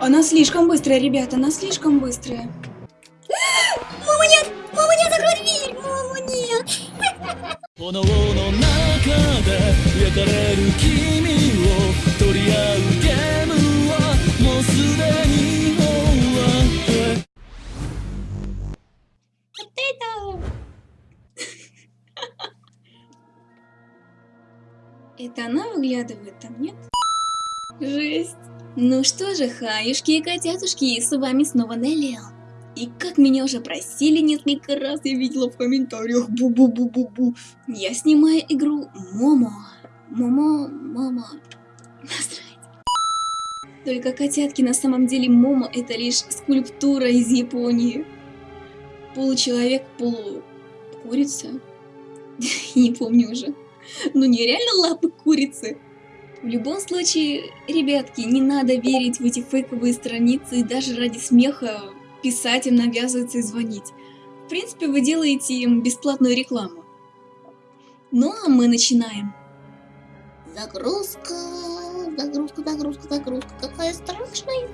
Она слишком быстрая, ребята, она слишком быстрая. Мама, нет! Мама, нет, закрой дверь! Мама, нет! 炎の中で焼かれる君を取り合うゲームはもうすでに終わって Это она выглядывает там, нет? Жесть. Ну что же, хаюшки и котятушки, с вами снова Нелли. И как меня уже просили несколько раз, я видела в комментариях, бу-бу-бу-бу-бу, я снимаю игру Момо. Момо, Момо. Только котятки на самом деле Момо это лишь скульптура из Японии. Получеловек, полукурица. Не помню уже. Ну нереально лапы курицы. В любом случае, ребятки, не надо верить в эти фейковые страницы и даже ради смеха писать им, навязываться и звонить. В принципе, вы делаете им бесплатную рекламу. Ну, а мы начинаем. Загрузка, загрузка, загрузка, загрузка. Какая страшная.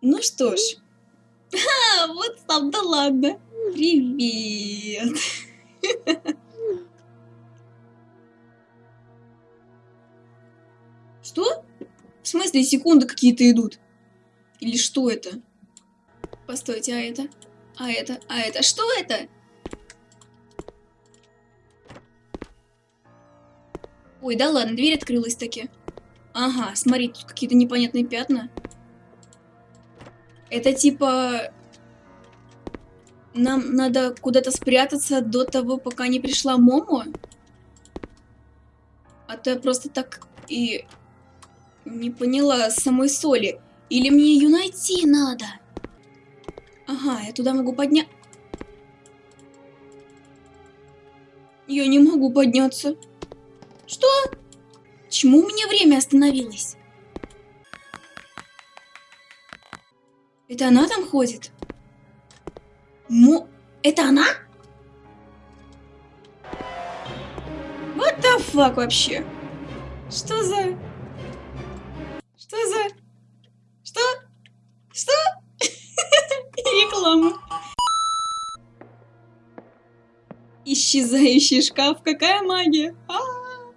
Ну что ж. А, вот сам, да ладно. Привет. смысле, секунды какие-то идут? Или что это? Постойте, а это? А это? А это? Что это? Ой, да ладно, дверь открылась таки. Ага, смотри, тут какие-то непонятные пятна. Это типа... Нам надо куда-то спрятаться до того, пока не пришла Момо? А то я просто так и не поняла самой соли. Или мне ее найти надо? Ага, я туда могу поднять... Я не могу подняться. Что? Почему у меня время остановилось? Это она там ходит? Мо... Это она? What the fuck вообще? Что за... Что за... Что? Что? Реклама. Исчезающий шкаф. Какая магия? А -а -а.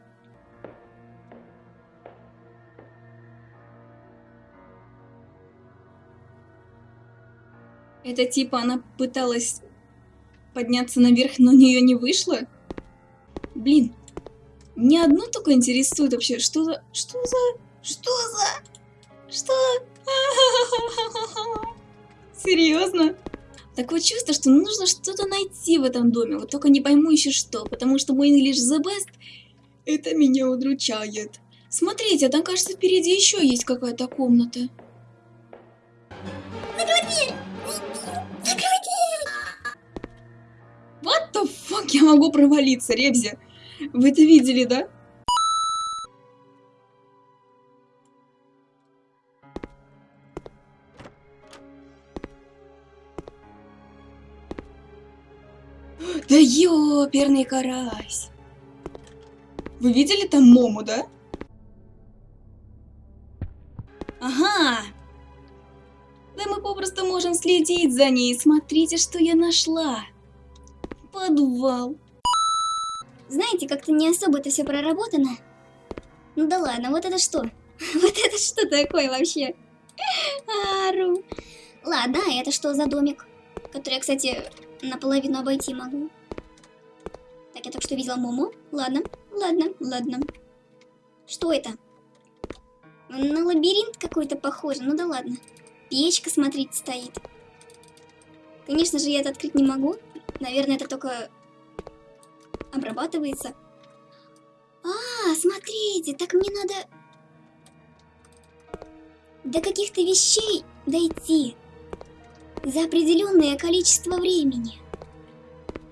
Это типа она пыталась подняться наверх, но у нее не вышло? Блин, ни одно только интересует вообще, что за... Что за... Что за... Что? Серьезно? Такое чувство, что нужно что-то найти в этом доме, вот только не пойму еще что, потому что мой English the best, это меня удручает. Смотрите, там, кажется, впереди еще есть какая-то комната. Закрой дверь! What the fuck, я могу провалиться, Ребзи. Вы это видели, да? Да ёперный карась. Вы видели там Мому, да? Ага. Да мы попросту можем следить за ней. Смотрите, что я нашла. Подвал. Знаете, как-то не особо это все проработано. Ну да ладно, вот это что? Вот это что такое вообще? Ару. Ладно, а это что за домик? Который я, кстати, наполовину обойти могу. Так, я только что видела Муму. Ладно, ладно, ладно. Что это? На лабиринт какой-то похоже. Ну да ладно. Печка, смотрите, стоит. Конечно же, я это открыть не могу. Наверное, это только обрабатывается. А, смотрите, так мне надо до каких-то вещей дойти за определенное количество времени.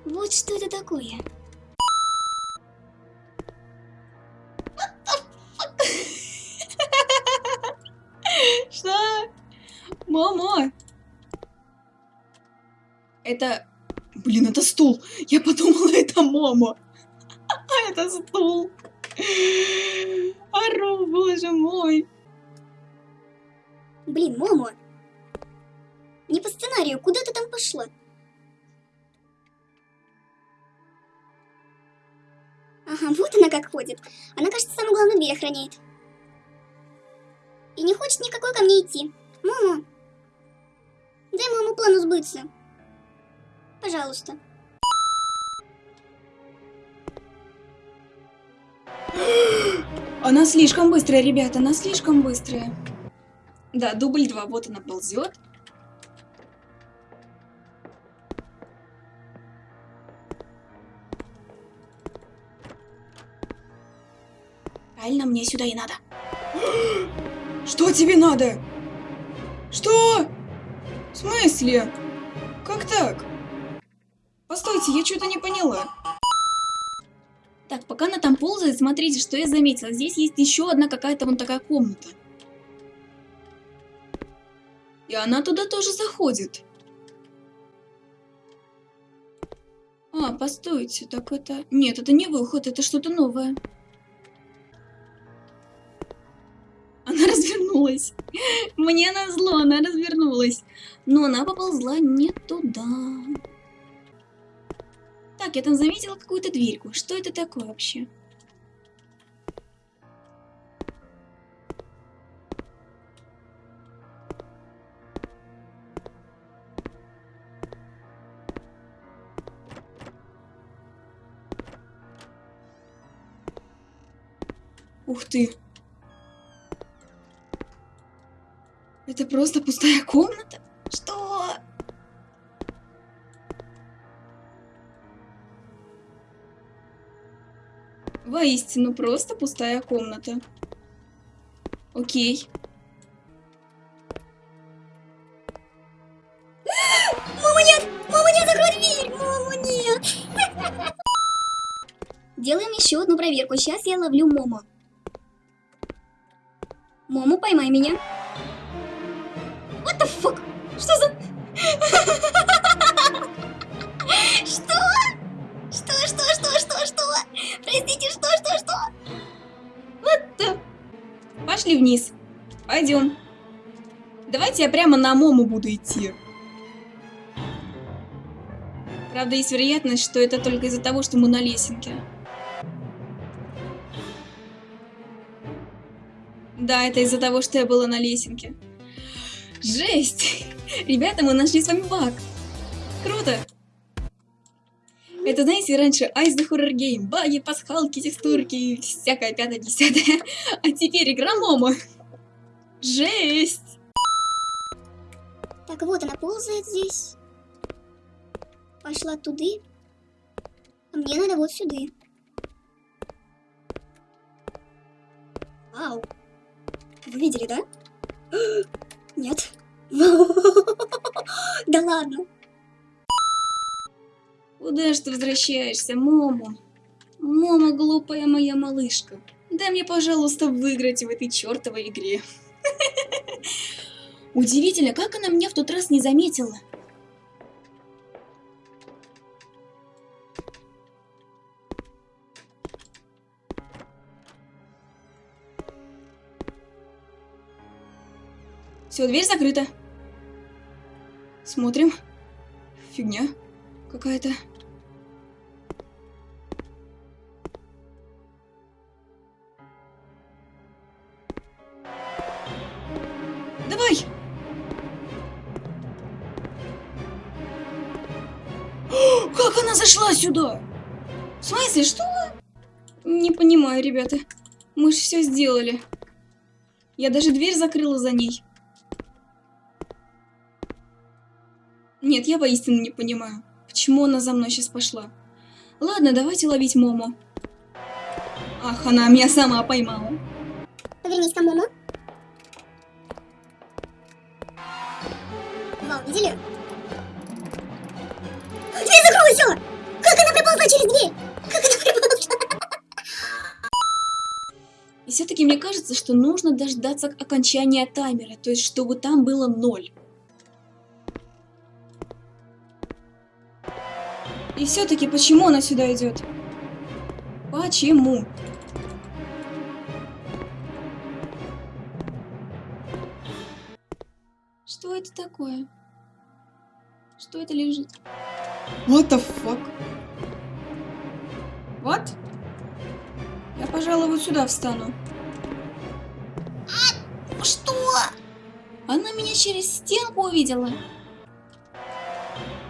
Вот что это такое. Что? Момо! Это... Блин, это стул. Я подумала, это Момо. А это стул. Ару, боже мой. Блин, Момо. Не по сценарию, куда ты там пошла? Ага, вот она как ходит. Она, кажется, самую главную дверь охраняет. И не хочет никакой ко мне идти. Момо, дай моему плану сбыться. Пожалуйста. Она слишком быстрая, ребята, она слишком быстрая. Да, дубль 2, вот она ползет. Правильно, мне сюда и надо. Что тебе надо? Что? В смысле? Как так? Постойте, я что-то не поняла. Так, пока она там ползает, смотрите, что я заметила. Здесь есть еще одна какая-то вон такая комната. И она туда тоже заходит. А, постойте, так это... Нет, это не выход, это что-то новое. Развернулась. Мне назло, она развернулась. Но она поползла не туда. Так, я там заметила какую-то дверьку. Что это такое вообще? Ух ты. Это просто пустая комната? Что? Воистину, просто пустая комната. Окей. Мама, нет! Мама, нет, закрой дверь! Мама, нет! Делаем еще одну проверку. Сейчас я ловлю Мому. Мому, поймай меня. What the fuck? Что за... Что? Что, что, что, что, что? Простите, что, что, что? Да. Пошли вниз. Пойдем. Давайте я прямо на Мому буду идти. Правда, есть вероятность, что это только из-за того, что мы на лесенке. Да, это из-за того, что я была на лесенке. Жесть! Ребята, мы нашли с вами баг. Круто! Это, знаете, раньше Eyes the Horror Game, баги, пасхалки, текстурки, всякое пятое-десятое. А теперь игра Момо. Жесть! Так, вот она ползает здесь. Пошла туды. А мне надо вот сюда. Вау. Вы видели, да? Нет. Да ладно. Куда ж ты возвращаешься, Момо? Момо, глупая моя малышка. Дай мне, пожалуйста, выиграть в этой чертовой игре. Удивительно, как она меня в тот раз не заметила. Все, дверь закрыта. Смотрим. Фигня какая-то. Давай! Как она зашла сюда? В смысле, что? Не понимаю, ребята. Мы же все сделали. Я даже дверь закрыла за ней. Нет, я воистину не понимаю, почему она за мной сейчас пошла. Ладно, давайте ловить Мому. Ах, она меня сама поймала. Повернись к Мому. Вау, видели? Дверь закройся! Как она приползла через дверь? Как она приползла? И все-таки мне кажется, что нужно дождаться окончания таймера, то есть чтобы там было ноль. И все-таки почему она сюда идет? Почему? Что это такое? Что это лежит? What the fuck? Вот? Я, пожалуй, вот сюда встану. Что? Она меня через стенку увидела.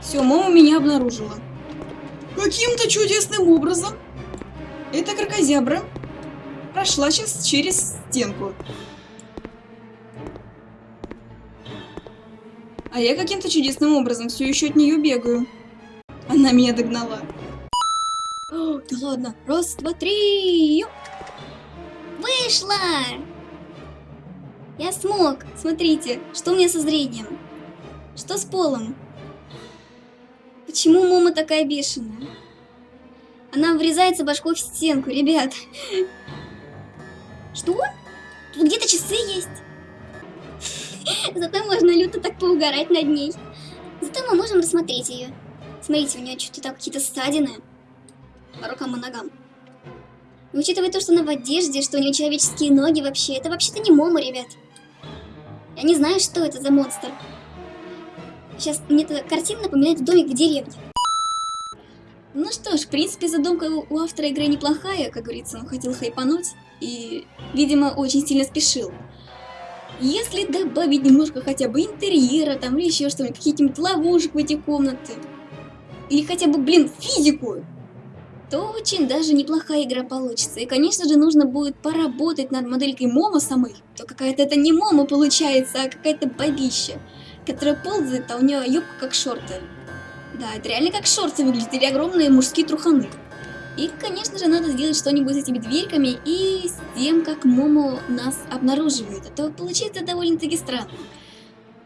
Все, мама меня обнаружила. Каким-то чудесным образом эта крокозябра прошла сейчас через стенку. А я каким-то чудесным образом все еще от нее бегаю. Она меня догнала. О, да ладно. Раз, два, три. Вышла! Я смог. Смотрите, что у меня со зрением? Что с полом? Почему Момо такая бешеная? Она врезается башкой в стенку, ребят. Что? Тут где-то часы есть. Зато можно люто так поугарать над ней. Зато мы можем рассмотреть ее. Смотрите, у нее что-то какие-то ссадины. По рукам и ногам. И учитывая то, что она в одежде, что у нее человеческие ноги вообще, это вообще-то не Момо, ребят. Я не знаю, что это за монстр. Сейчас мне эта картина напоминает домик в деревне. Ну что ж, в принципе, задумка у автора игры неплохая, как говорится, он хотел хайпануть и, видимо, очень сильно спешил. Если добавить немножко хотя бы интерьера там или еще что-нибудь, каких-нибудь ловушек в эти комнаты, или хотя бы, блин, физику, то очень даже неплохая игра получится. И, конечно же, нужно будет поработать над моделькой Момо самой. То какая-то это не Момо получается, а какая-то бабища, которая ползает, а у нее юбка как шорты. Да, это реально как шорты выглядит, или огромные мужские труханы. И, конечно же, надо сделать что-нибудь с этими дверьками и с тем, как Момо нас обнаруживает. А то получается довольно-таки странно,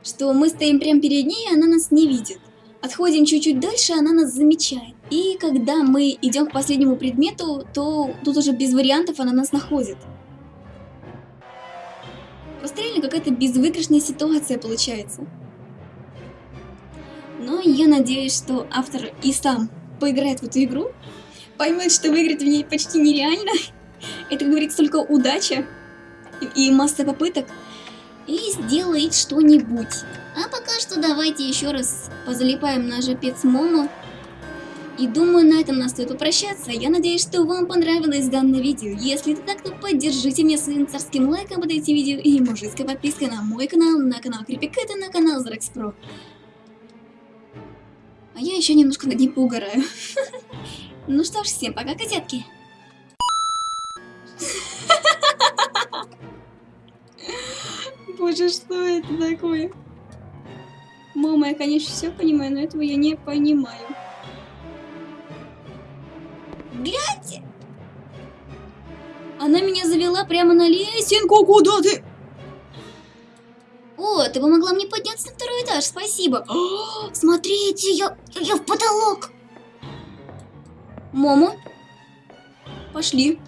что мы стоим прямо перед ней, а она нас не видит. Отходим чуть-чуть дальше, она нас замечает. И когда мы идем к последнему предмету, то тут уже без вариантов она нас находит. Просто реально какая-то безвыигрышная ситуация получается. Но я надеюсь, что автор и сам поиграет в эту игру, поймет, что выиграть в ней почти нереально. Это, как говорится, только удача и, масса попыток. И сделает что-нибудь. А пока что давайте еще раз позалипаем на жопец Момо. И думаю, на этом нас стоит попрощаться. Я надеюсь, что вам понравилось данное видео. Если это так, то поддержите меня своим царским лайком под этим видео и мужицкой подпиской на мой канал, на канал Крипикэта, на канал Зрекс Про. А я еще немножко над ним поугараю. Ну что ж, всем пока, котятки. Боже, что это такое? Мама, я, конечно, все понимаю, но этого я не понимаю. Гляньте! Она меня завела прямо на. Синку, куда ты? О, ты помогла мне подняться на второй этаж, спасибо. Смотрите, я, я в потолок. Момо, пошли.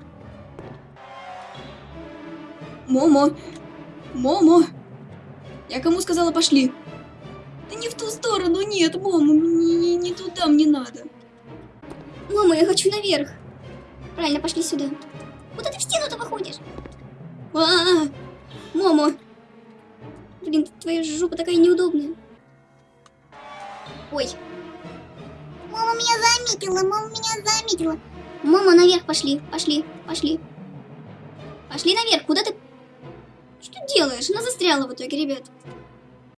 Момо, Момо. Я кому сказала пошли? Да не в ту сторону, нет, Момо, не, не, не туда мне надо. Момо, я хочу наверх. Правильно, пошли сюда. Куда ты в стену-то выходишь? А, -а, -а. Момо, Блин, твоя жопа такая неудобная. Ой. Мама меня заметила, мама меня заметила. Мама, наверх пошли, пошли, пошли. Пошли наверх, куда ты... Что ты делаешь? Она застряла в итоге, ребят.